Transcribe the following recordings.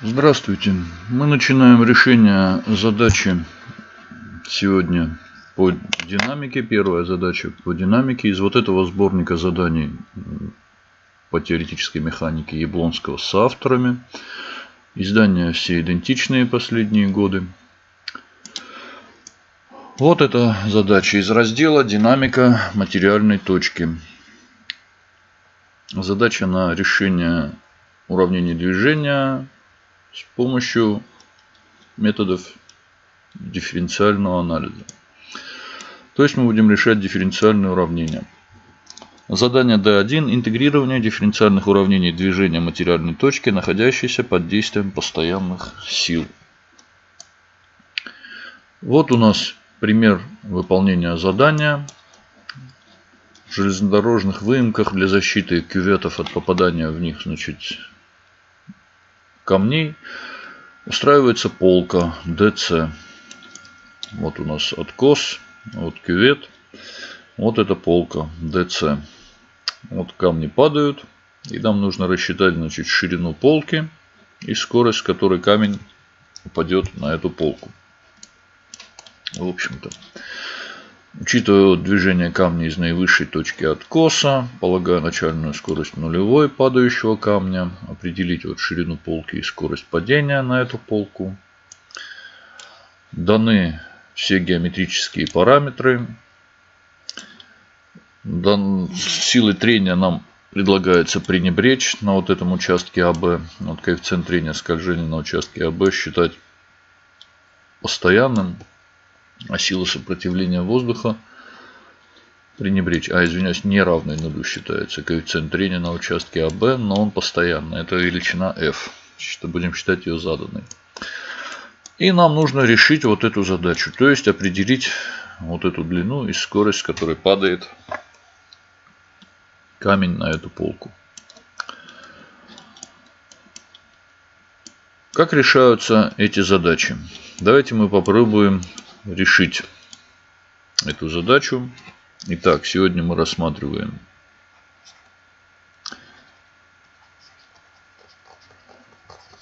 Здравствуйте. Мы начинаем решение задачи сегодня по динамике. Первая задача по динамике из вот этого сборника заданий по теоретической механике Яблонского с авторами. Издания все идентичные последние годы. Вот эта задача из раздела «Динамика материальной точки». Задача на решение уравнений движения с помощью методов дифференциального анализа. То есть мы будем решать дифференциальные уравнения. Задание D1. Интегрирование дифференциальных уравнений движения материальной точки, находящейся под действием постоянных сил. Вот у нас пример выполнения задания. В железнодорожных выемках для защиты кюветов от попадания в них значит, камней устраивается полка DC. Вот у нас откос, вот кювет, вот эта полка DC. Вот камни падают, и нам нужно рассчитать значит, ширину полки и скорость, с которой камень упадет на эту полку. В общем-то. Учитывая движение камня из наивысшей точки откоса, полагая начальную скорость нулевой падающего камня, определить вот ширину полки и скорость падения на эту полку. Даны все геометрические параметры. Дан... Силы трения нам предлагается пренебречь на вот этом участке АБ. Вот коэффициент трения скольжения на участке АБ считать постоянным а сила сопротивления воздуха пренебречь, а извиняюсь, неравной нулю считается коэффициент трения на участке АБ, но он постоянный, это величина F, что будем считать ее заданной. И нам нужно решить вот эту задачу, то есть определить вот эту длину и скорость, с которой падает камень на эту полку. Как решаются эти задачи? Давайте мы попробуем решить эту задачу. Итак, сегодня мы рассматриваем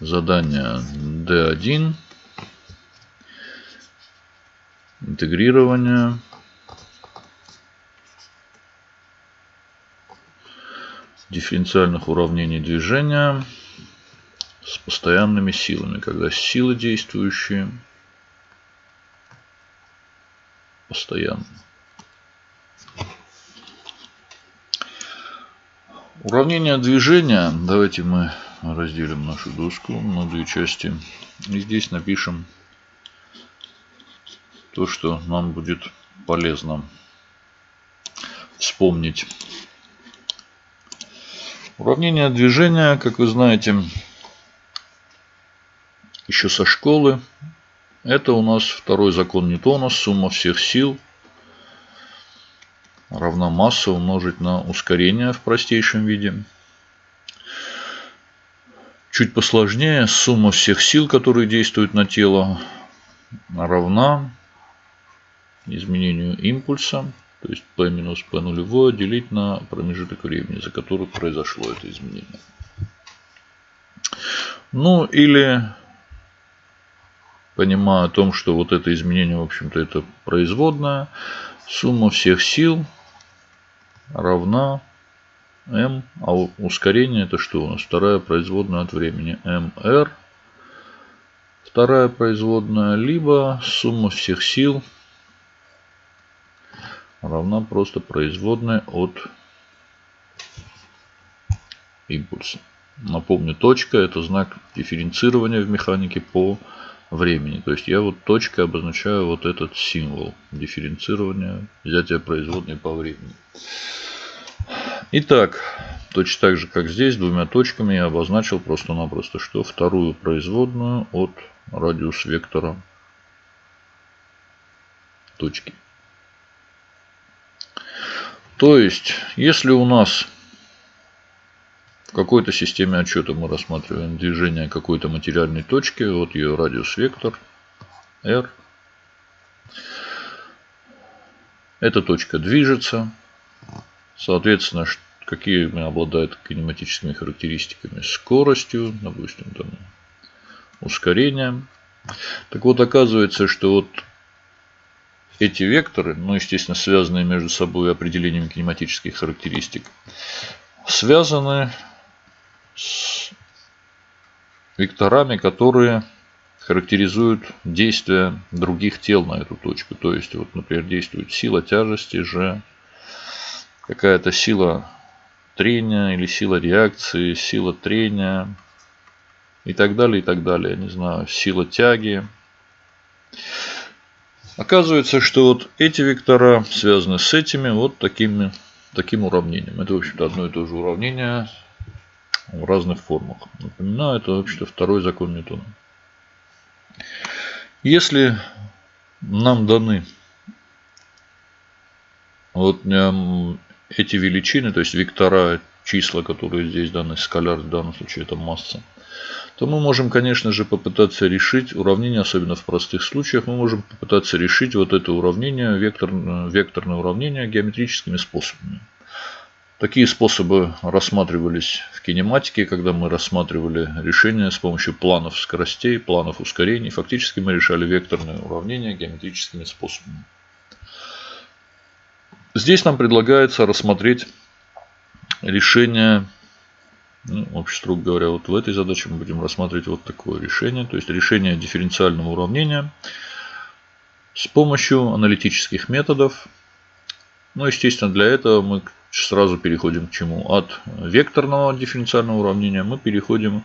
задание D1. Интегрирование. дифференциальных уравнений движения с постоянными силами, когда силы действующие постоянно. Уравнение движения. Давайте мы разделим нашу доску на две части. И здесь напишем то, что нам будет полезно вспомнить. Уравнение движения, как вы знаете, еще со школы это у нас второй закон Ньютона. Сумма всех сил равна масса умножить на ускорение в простейшем виде. Чуть посложнее, сумма всех сил, которые действуют на тело, равна изменению импульса, то есть P минус P нулевое, делить на промежуток времени, за который произошло это изменение. Ну или понимая о том, что вот это изменение, в общем-то, это производная. Сумма всех сил равна m, а ускорение это что у нас? Вторая производная от времени mr. Вторая производная, либо сумма всех сил равна просто производной от импульса. Напомню, точка это знак дифференцирования в механике по времени. То есть я вот точкой обозначаю вот этот символ дифференцирования взятия производной по времени. Итак, точно так же, как здесь, двумя точками я обозначил просто-напросто, что вторую производную от радиус вектора точки. То есть, если у нас в какой-то системе отчета мы рассматриваем движение какой-то материальной точки. Вот ее радиус вектор R. Эта точка движется. Соответственно, какие обладают кинематическими характеристиками? Скоростью, допустим, там ускорение. Так вот, оказывается, что вот эти векторы, ну, естественно, связанные между собой определением кинематических характеристик, связаны векторами, которые характеризуют действия других тел на эту точку. То есть, вот, например, действует сила тяжести, же какая-то сила трения или сила реакции, сила трения и так далее, и так далее. Я не знаю, сила тяги. Оказывается, что вот эти вектора связаны с этими вот такими, таким уравнением. Это, в общем-то, одно и то же уравнение в разных формах. Напоминаю, это, в общем-то, второй закон Ньютона. Если нам даны вот эм, эти величины, то есть вектора, числа, которые здесь даны, скаляр в данном случае это масса, то мы можем, конечно же, попытаться решить уравнение, особенно в простых случаях, мы можем попытаться решить вот это уравнение, вектор, векторное уравнение геометрическими способами. Такие способы рассматривались в кинематике, когда мы рассматривали решения с помощью планов скоростей, планов ускорений. Фактически мы решали векторные уравнения геометрическими способами. Здесь нам предлагается рассмотреть решение ну, вообще, строго говоря, вот в этой задаче мы будем рассматривать вот такое решение. То есть решение дифференциального уравнения с помощью аналитических методов. Ну, естественно, для этого мы сразу переходим к чему? От векторного дифференциального уравнения мы переходим,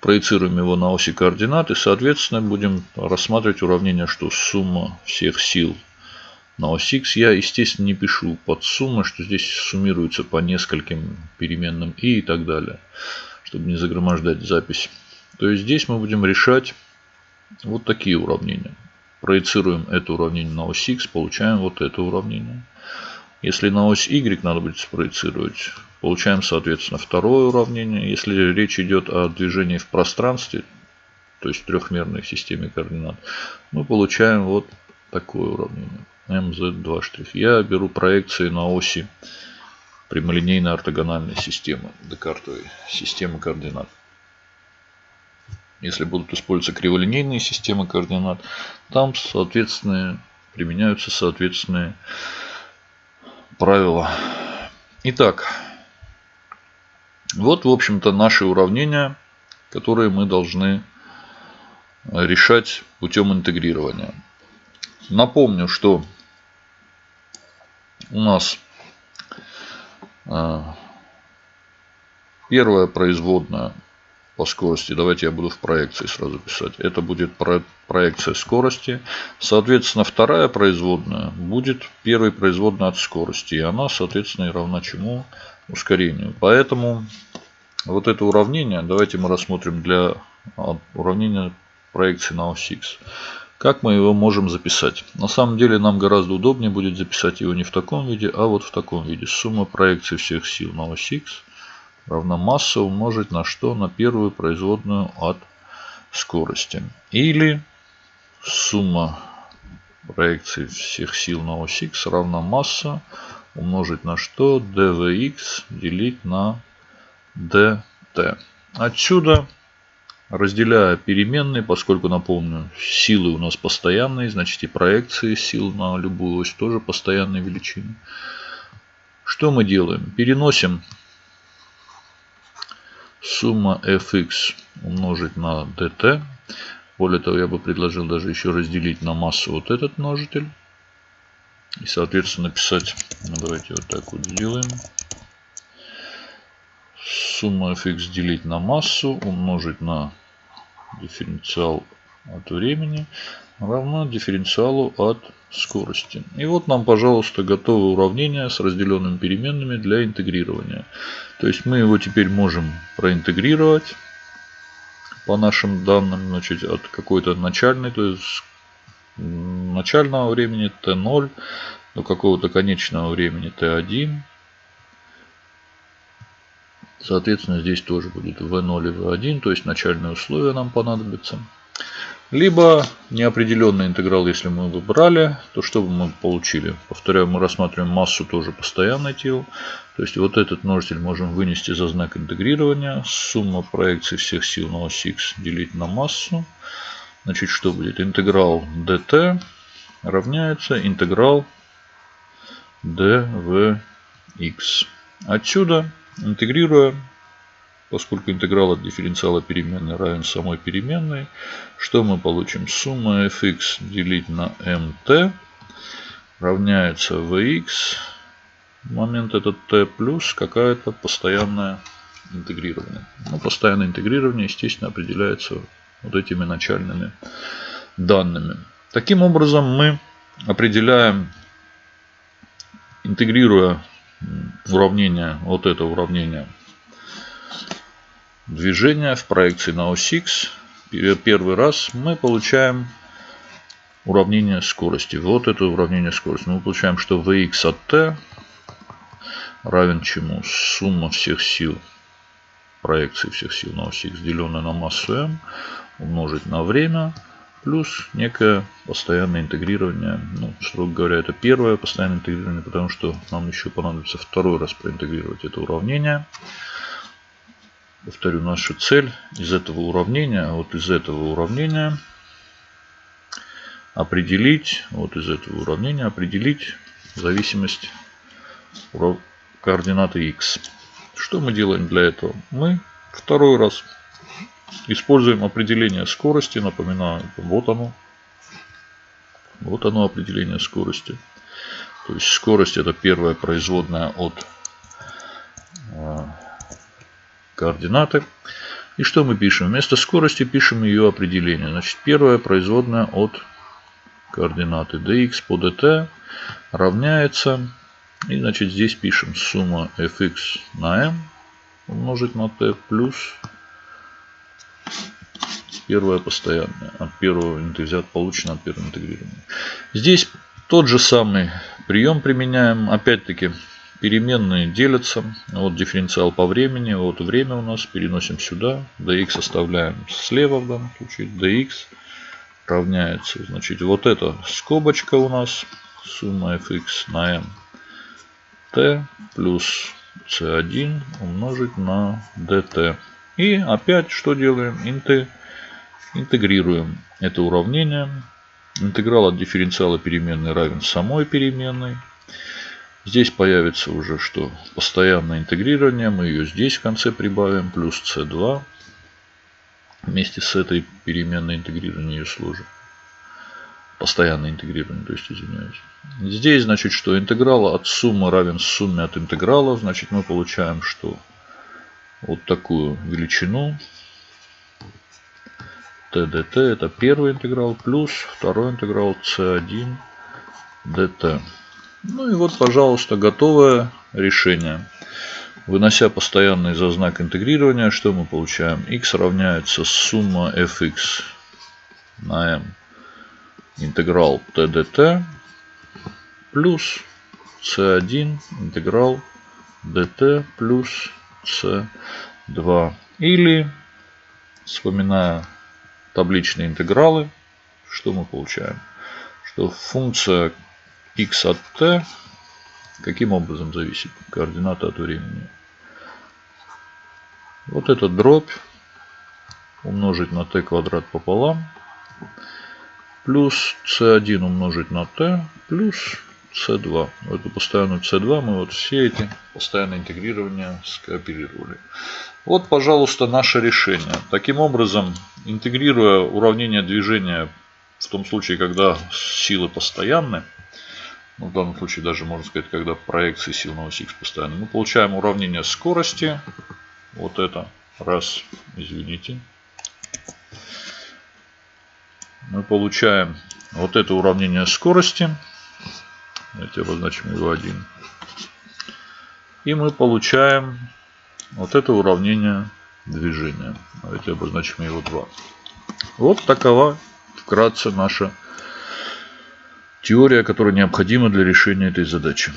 проецируем его на оси координат и, соответственно, будем рассматривать уравнение, что сумма всех сил на ось x я, естественно, не пишу под суммы, что здесь суммируется по нескольким переменным и и так далее, чтобы не загромождать запись. То есть здесь мы будем решать вот такие уравнения. Проецируем это уравнение на ось x, получаем вот это уравнение. Если на ось y надо будет спроецировать, получаем, соответственно, второе уравнение. Если речь идет о движении в пространстве, то есть трехмерной системе координат, мы получаем вот такое уравнение. MZ2'. Я беру проекции на оси прямолинейной ортогональной системы, декартовой системы координат. Если будут использоваться криволинейные системы координат, там, соответственно, применяются соответственные правила. Итак, вот, в общем-то, наши уравнения, которые мы должны решать путем интегрирования. Напомню, что у нас а, первая производная по скорости, давайте я буду в проекции сразу писать, это будет проекция скорости. Соответственно, вторая производная будет первой производной от скорости. И она, соответственно, и равна чему? Ускорению. Поэтому вот это уравнение, давайте мы рассмотрим для а, уравнения проекции на ось X. Как мы его можем записать? На самом деле нам гораздо удобнее будет записать его не в таком виде, а вот в таком виде. Сумма проекции всех сил на ось X равна масса умножить на что? На первую производную от скорости. Или сумма проекции всех сил на ось X равна масса умножить на что? dvx делить на dt. Отсюда разделяя переменные, поскольку, напомню, силы у нас постоянные, значит и проекции сил на любую ось тоже постоянные величины. Что мы делаем? Переносим сумма fx умножить на dt. Более того, я бы предложил даже еще разделить на массу вот этот множитель. И, соответственно, написать, ну, давайте вот так вот сделаем сумму fx делить на массу умножить на дифференциал от времени равно дифференциалу от скорости. И вот нам, пожалуйста, готовое уравнение с разделенными переменными для интегрирования. То есть мы его теперь можем проинтегрировать по нашим данным, значит, от какой-то начальной, то есть начального времени t0 до какого-то конечного времени t1 Соответственно, здесь тоже будет V0 и V1, то есть начальные условия нам понадобятся. Либо неопределенный интеграл, если мы выбрали, то что бы мы получили? Повторяю, мы рассматриваем массу тоже постоянное тело. То есть вот этот множитель можем вынести за знак интегрирования. Сумма проекции всех сил на ось x делить на массу. Значит, что будет? Интеграл dt равняется интеграл dvx. Отсюда, интегрируя Поскольку интеграл от дифференциала переменной равен самой переменной, что мы получим? Сумма fx делить на mt равняется vx, момент этот t плюс какая-то постоянное интегрирование. Ну, постоянное интегрирование, естественно, определяется вот этими начальными данными. Таким образом, мы определяем, интегрируя уравнение, вот это уравнение движения в проекции на ось X первый раз мы получаем уравнение скорости. Вот это уравнение скорости. Мы получаем, что Vx от t равен чему? Сумма всех сил проекции всех сил на ось X, деленная на массу m, умножить на время, плюс некое постоянное интегрирование. Ну, строго говоря, это первое постоянное интегрирование, потому что нам еще понадобится второй раз проинтегрировать это уравнение. Повторю, наша цель из этого уравнения, вот из этого уравнения определить, вот из этого уравнения определить зависимость координаты x. Что мы делаем для этого? Мы второй раз используем определение скорости. Напоминаю, вот оно. Вот оно определение скорости. То есть скорость это первая производная от координаты. И что мы пишем? Вместо скорости пишем ее определение. Значит, первая производная от координаты dx по dt равняется. И значит здесь пишем сумма fx на m умножить на t плюс первая постоянная от первого взят получено от первого интегрирования. Здесь тот же самый прием применяем. Опять-таки Переменные делятся. Вот дифференциал по времени. Вот время у нас. Переносим сюда. dx оставляем слева в данном случае. dx равняется. Значит, вот эта скобочка у нас. Сумма fx на m. t плюс c1 умножить на dt. И опять что делаем? Интегрируем это уравнение. Интеграл от дифференциала переменной равен самой переменной. Здесь появится уже что? Постоянное интегрирование. Мы ее здесь в конце прибавим. Плюс c2. Вместе с этой переменной интегрирования ее сложим. Постоянное интегрирование, то есть извиняюсь. Здесь значит, что интеграл от суммы равен сумме от интеграла. Значит мы получаем что? Вот такую величину. TDT это первый интеграл плюс второй интеграл c1 dt. Ну и вот, пожалуйста, готовое решение. Вынося постоянный за знак интегрирования, что мы получаем? x равняется сумма fx на m интеграл tdt плюс c1 интеграл dt плюс c2. Или, вспоминая табличные интегралы, что мы получаем? Что функция x от t каким образом зависит координата от времени. Вот этот дробь умножить на t квадрат пополам плюс c1 умножить на t плюс c2. Эту постоянную c2 мы вот все эти постоянные интегрирования скооперировали. Вот, пожалуйста, наше решение. Таким образом, интегрируя уравнение движения в том случае, когда силы постоянны, ну, в данном случае даже можно сказать, когда проекции сил на ось X постоянно. Мы получаем уравнение скорости. Вот это. Раз, извините. Мы получаем вот это уравнение скорости. Давайте обозначим его 1. И мы получаем вот это уравнение движения. Давайте обозначим его 2. Вот такова вкратце наша Теория, которая необходима для решения этой задачи.